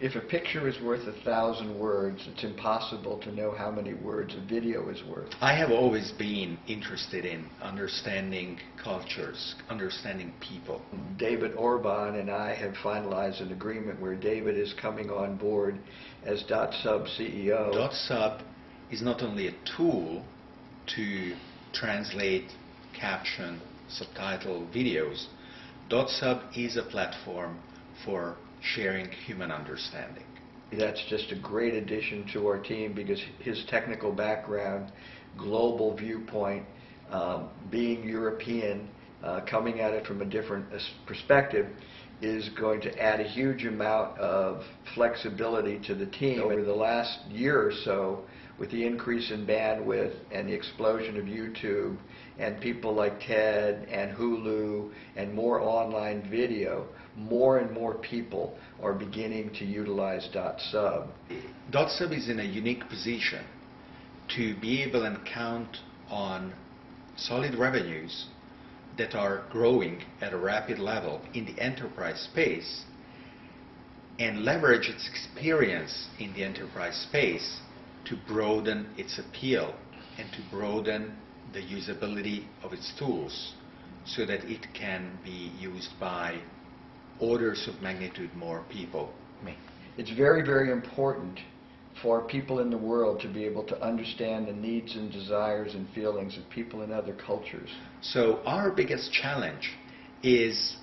If a picture is worth a thousand words, it's impossible to know how many words a video is worth. I have always been interested in understanding cultures, understanding people. David Orban and I have finalized an agreement where David is coming on board as dotSUB CEO. dotSUB is not only a tool to translate, caption, subtitle videos. dotSUB is a platform for sharing human understanding. That's just a great addition to our team because his technical background, global viewpoint, um, being European, uh, coming at it from a different uh, perspective, is going to add a huge amount of flexibility to the team. Over the last year or so, with the increase in bandwidth and the explosion of YouTube and people like TED and Hulu and more online video, more and more people are beginning to utilize dotSUB. dotSUB is in a unique position to be able and count on solid revenues that are growing at a rapid level in the enterprise space and leverage its experience in the enterprise space to broaden its appeal and to broaden the usability of its tools so that it can be used by orders of magnitude more people. It's very, very important for people in the world to be able to understand the needs and desires and feelings of people in other cultures. So our biggest challenge is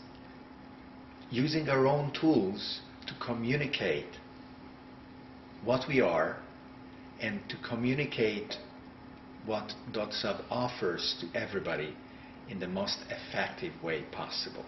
using our own tools to communicate what we are and to communicate what dotSUB offers to everybody in the most effective way possible.